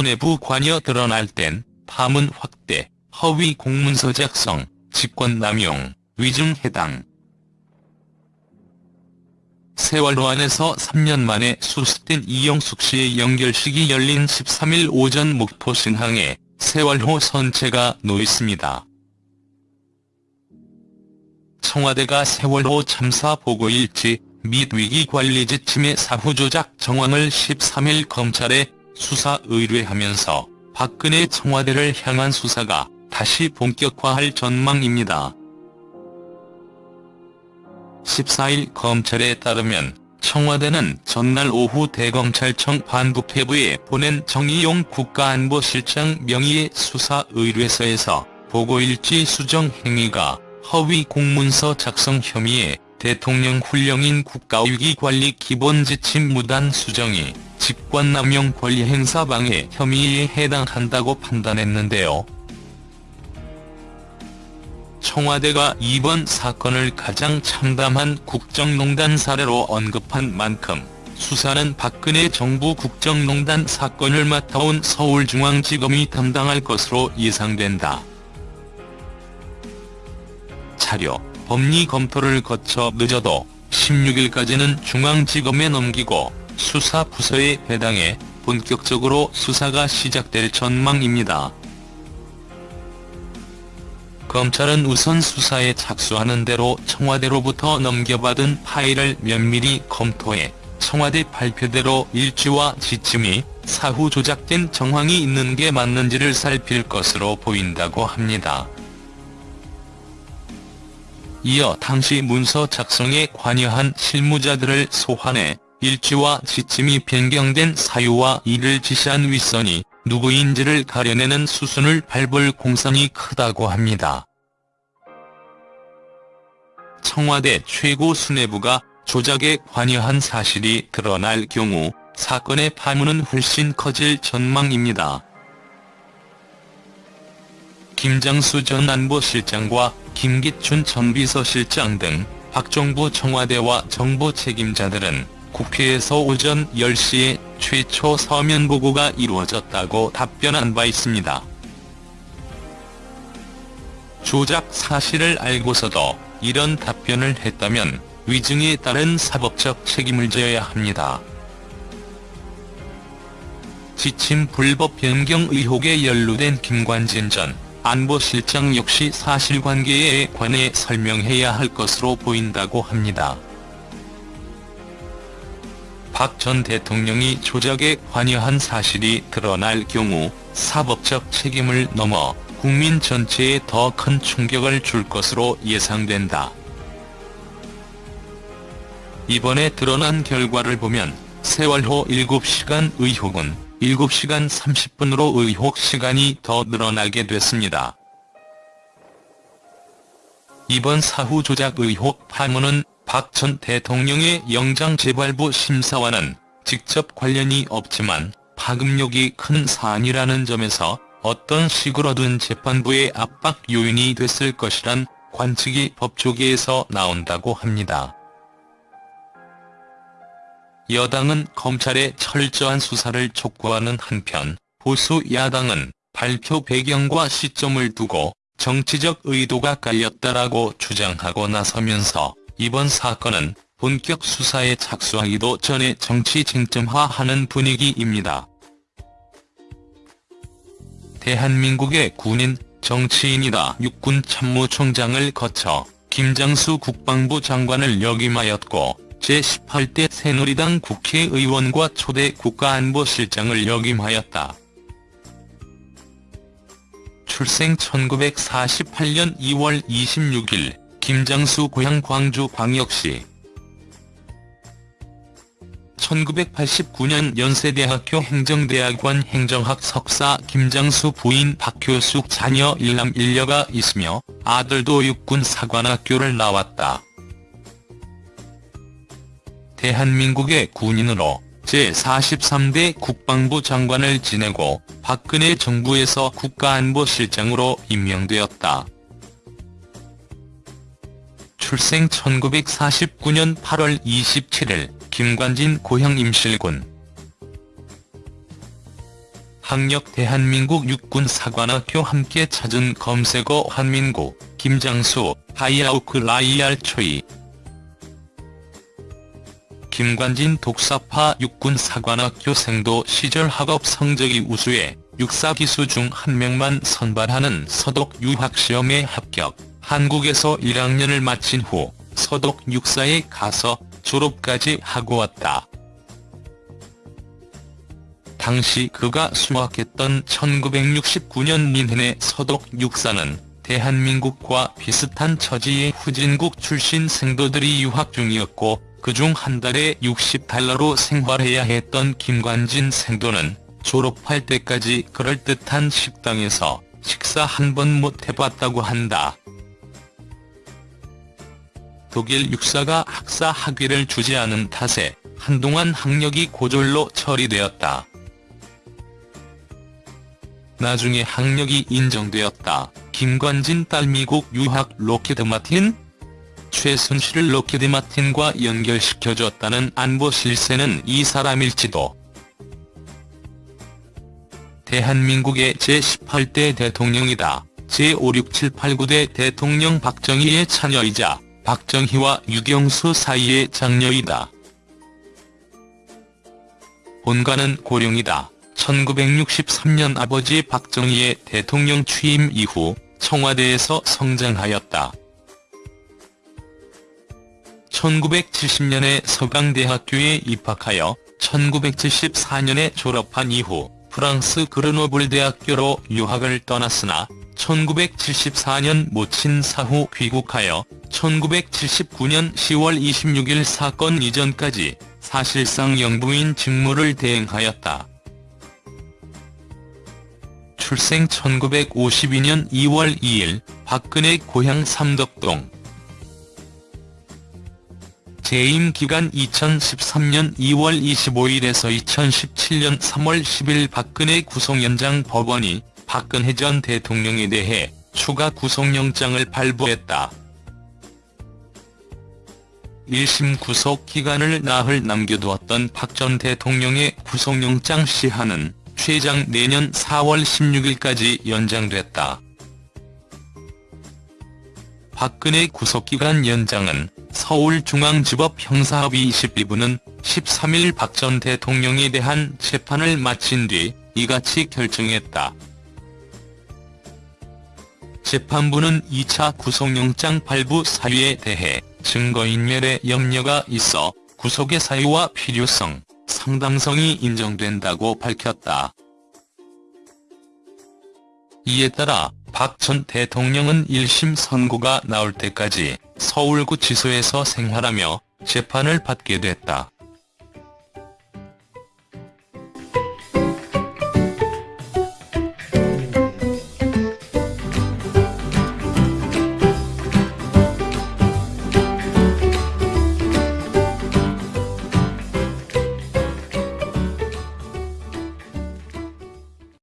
수뇌부 관여 드러날 땐 파문 확대, 허위 공문서 작성, 직권남용, 위증 해당. 세월호 안에서 3년 만에 수습된 이영숙 씨의 연결식이 열린 13일 오전 목포 신항에 세월호 선체가 놓였습니다. 청와대가 세월호 참사 보고일지 및 위기관리 지침의 사후조작 정황을 13일 검찰에 수사 의뢰하면서 박근혜 청와대를 향한 수사가 다시 본격화할 전망입니다. 14일 검찰에 따르면 청와대는 전날 오후 대검찰청 반부패부에 보낸 정의용 국가안보실장 명의의 수사 의뢰서에서 보고일지 수정 행위가 허위 공문서 작성 혐의에 대통령 훈령인 국가위기관리 기본지침 무단 수정이 직권남용 권리행사 방해 혐의에 해당한다고 판단했는데요. 청와대가 이번 사건을 가장 참담한 국정농단 사례로 언급한 만큼 수사는 박근혜 정부 국정농단 사건을 맡아온 서울중앙지검이 담당할 것으로 예상된다. 차려, 법리 검토를 거쳐 늦어도 16일까지는 중앙지검에 넘기고 수사부서에 배당해 본격적으로 수사가 시작될 전망입니다. 검찰은 우선 수사에 착수하는 대로 청와대로부터 넘겨받은 파일을 면밀히 검토해 청와대 발표대로 일지와 지침이 사후 조작된 정황이 있는 게 맞는지를 살필 것으로 보인다고 합니다. 이어 당시 문서 작성에 관여한 실무자들을 소환해 일지와 지침이 변경된 사유와 이를 지시한 윗선이 누구인지를 가려내는 수순을 밟을 공산이 크다고 합니다. 청와대 최고 수뇌부가 조작에 관여한 사실이 드러날 경우 사건의 파문은 훨씬 커질 전망입니다. 김장수 전 안보실장과 김기춘 전 비서실장 등 박정부 청와대와 정보 책임자들은 국회에서 오전 10시에 최초 서면 보고가 이루어졌다고 답변한 바 있습니다. 조작 사실을 알고서도 이런 답변을 했다면 위증에 따른 사법적 책임을 져야 합니다. 지침 불법 변경 의혹에 연루된 김관진 전 안보실장 역시 사실관계에 관해 설명해야 할 것으로 보인다고 합니다. 박 전 대통령이 조작에 관여한 사실이 드러날 경우 사법적 책임을 넘어 국민 전체에 더 큰 충격을 줄 것으로 예상된다. 이번에 드러난 결과를 보면 세월호 7시간 의혹은 7시간 30분으로 의혹 시간이 더 늘어나게 됐습니다. 이번 사후 조작 의혹 파문은 박 전 대통령의 영장 재발부 심사와는 직접 관련이 없지만 파급력이 큰 사안이라는 점에서 어떤 식으로든 재판부의 압박 요인이 됐을 것이란 관측이 법조계에서 나온다고 합니다. 여당은 검찰의 철저한 수사를 촉구하는 한편 보수 야당은 발표 배경과 시점을 두고 정치적 의도가 깔렸다라고 주장하고 나서면서 이번 사건은 본격 수사에 착수하기도 전에 정치 쟁점화하는 분위기입니다. 대한민국의 군인, 정치인이다 육군 참모총장을 거쳐 김장수 국방부 장관을 역임하였고 제18대 새누리당 국회의원과 초대 국가안보실장을 역임하였다. 출생 1948년 2월 26일 김장수 고향 광주 광역시 1989년 연세대학교 행정대학원 행정학 석사 김장수 부인 박효숙 자녀 일남 일녀가 있으며 아들도 육군 사관학교를 나왔다. 대한민국의 군인으로 제43대 국방부 장관을 지내고 박근혜 정부에서 국가안보실장으로 임명되었다. 출생 1949년 8월 27일 김관진 고향 임실군. 학력 대한민국 육군사관학교 함께 찾은 검색어 한민구, 김장수, 하이아우크 라이알 초이. 김관진 독사파 육군사관학교 생도 시절 학업 성적이 우수해 육사 기수 중 한 명만 선발하는 서독 유학시험에 합격, 한국에서 1학년을 마친 후 서독 육사에 가서 졸업까지 하고 왔다. 당시 그가 수학했던 1969년 민헨의 서독 육사는 대한민국과 비슷한 처지의 후진국 출신 생도들이 유학 중이었고 그중 한 달에 60달러로 생활해야 했던 김관진 생도는 졸업할 때까지 그럴듯한 식당에서 식사 한 번 못 해봤다고 한다. 독일 육사가 학사 학위를 주지 않은 탓에 한동안 학력이 고졸로 처리되었다. 나중에 학력이 인정되었다. 김관진 딸 미국 유학 Lockheed Martin? 최순실을 Lockheed Martin과 연결시켜줬다는 안보 실세는 이 사람일지도. 대한민국의 제18대 대통령이다. 제5, 6, 7, 8, 9대 대통령 박정희의 차녀이자 박정희와 유경수 사이의 장녀이다. 본가는 고령이다. 1963년 아버지 박정희의 대통령 취임 이후 청와대에서 성장하였다. 1970년에 서강대학교에 입학하여 1974년에 졸업한 이후 프랑스 그르노블 대학교로 유학을 떠났으나 1974년 모친 사후 귀국하여 1979년 10월 26일 사건 이전까지 사실상 영부인 직무를 대행하였다. 출생 1952년 2월 2일 박근혜 고향 삼덕동 재임 기간 2013년 2월 25일에서 2017년 3월 10일 박근혜 구속연장 법원이 박근혜 전 대통령에 대해 추가 구속영장을 발부했다. 1심 구속 기간을 나흘 남겨두었던 박 전 대통령의 구속영장 시한은 최장 내년 4월 16일까지 연장됐다. 박근혜 구속기간 연장은 서울중앙지법 형사합의 22부는 13일 박 전 대통령에 대한 재판을 마친 뒤 이같이 결정했다. 재판부는 2차 구속영장 발부 사유에 대해 증거인멸의 염려가 있어 구속의 사유와 필요성, 상당성이 인정된다고 밝혔다. 이에 따라 박 전 대통령은 1심 선고가 나올 때까지 서울구치소에서 생활하며 재판을 받게 됐다.